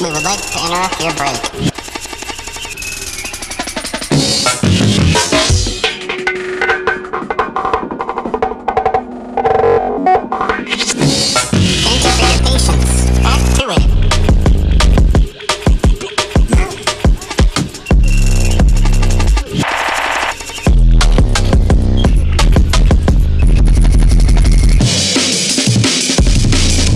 We would like to interrupt your break.